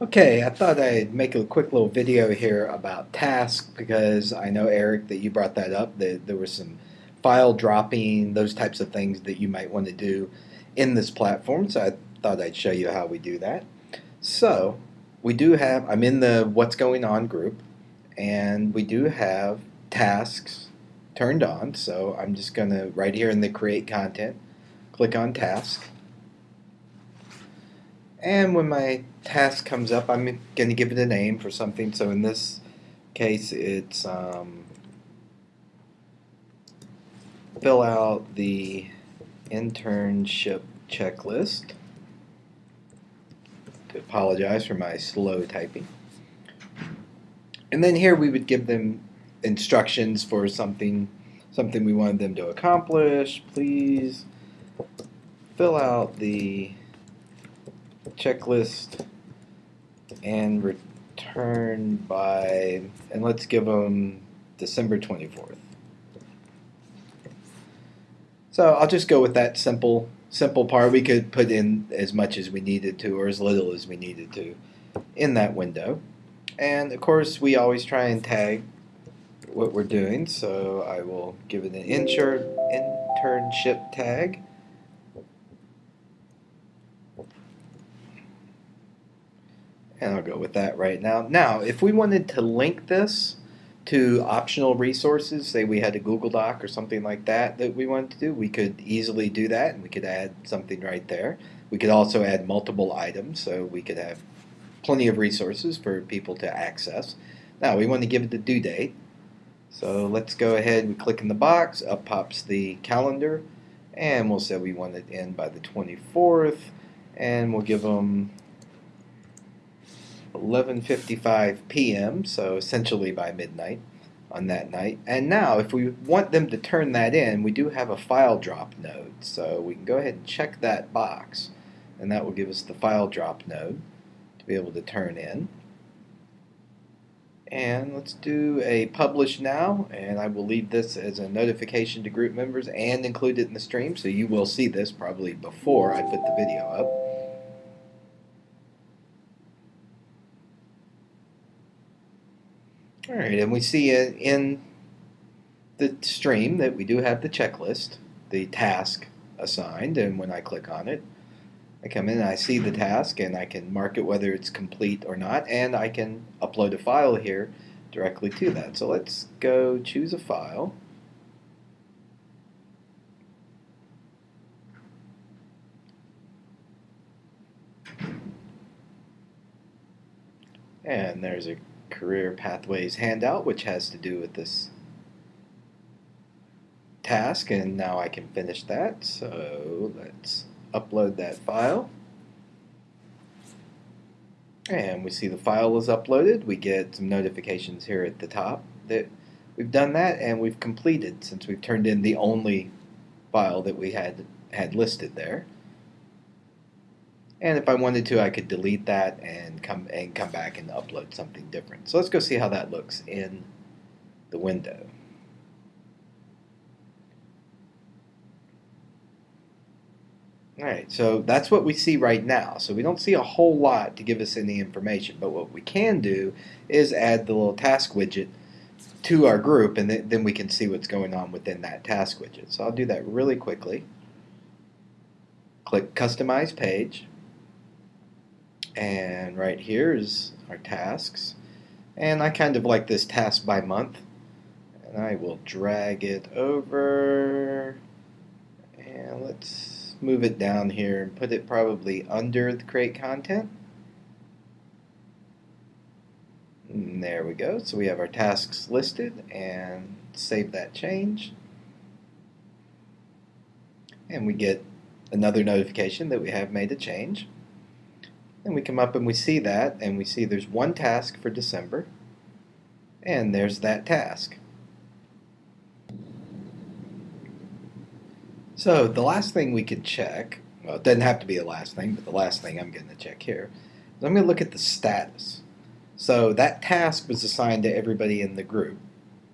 Okay, I thought I'd make a quick little video here about tasks because I know, Eric, that you brought that up, that there was some file dropping, those types of things that you might want to do in this platform, so I thought I'd show you how we do that. So, we do have, I'm in the what's going on group, and we do have tasks turned on, so I'm just going to, right here in the create content, click on task. And when my task comes up, I'm going to give it a name for something. So in this case, it's um, fill out the internship checklist. To apologize for my slow typing. And then here we would give them instructions for something something we wanted them to accomplish. Please fill out the checklist and return by, and let's give them December 24th. So I'll just go with that simple simple part. We could put in as much as we needed to or as little as we needed to in that window. And of course we always try and tag what we're doing. So I will give it an internship tag And I'll go with that right now. Now, if we wanted to link this to optional resources, say we had a Google Doc or something like that that we wanted to do, we could easily do that and we could add something right there. We could also add multiple items so we could have plenty of resources for people to access. Now, we want to give it the due date. So let's go ahead and click in the box, up pops the calendar, and we'll say we want it in by the 24th, and we'll give them 11:55 p.m. So essentially by midnight on that night. And now, if we want them to turn that in, we do have a file drop node. So we can go ahead and check that box, and that will give us the file drop node to be able to turn in. And let's do a publish now, and I will leave this as a notification to group members and include it in the stream, so you will see this probably before I put the video up. All right, and we see in the stream that we do have the checklist, the task assigned, and when I click on it, I come in and I see the task and I can mark it whether it's complete or not, and I can upload a file here directly to that. So let's go choose a file. And there's a career pathways handout, which has to do with this task, and now I can finish that. So let's upload that file. And we see the file is uploaded. We get some notifications here at the top that we've done that and we've completed since we've turned in the only file that we had had listed there. And if I wanted to, I could delete that and come and come back and upload something different. So let's go see how that looks in the window. Alright, so that's what we see right now. So we don't see a whole lot to give us any information, but what we can do is add the little task widget to our group and then we can see what's going on within that task widget. So I'll do that really quickly. Click Customize Page and right here is our tasks. And I kind of like this task by month. And I will drag it over. And let's move it down here and put it probably under the create content. And there we go. So we have our tasks listed and save that change. And we get another notification that we have made a change and we come up and we see that, and we see there's one task for December, and there's that task. So the last thing we could check, well, it doesn't have to be the last thing, but the last thing I'm going to check here is I'm going to look at the status. So that task was assigned to everybody in the group.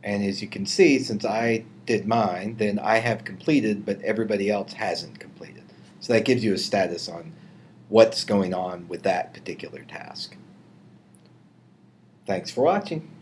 And as you can see, since I did mine, then I have completed, but everybody else hasn't completed. So that gives you a status on what's going on with that particular task. Thanks for watching.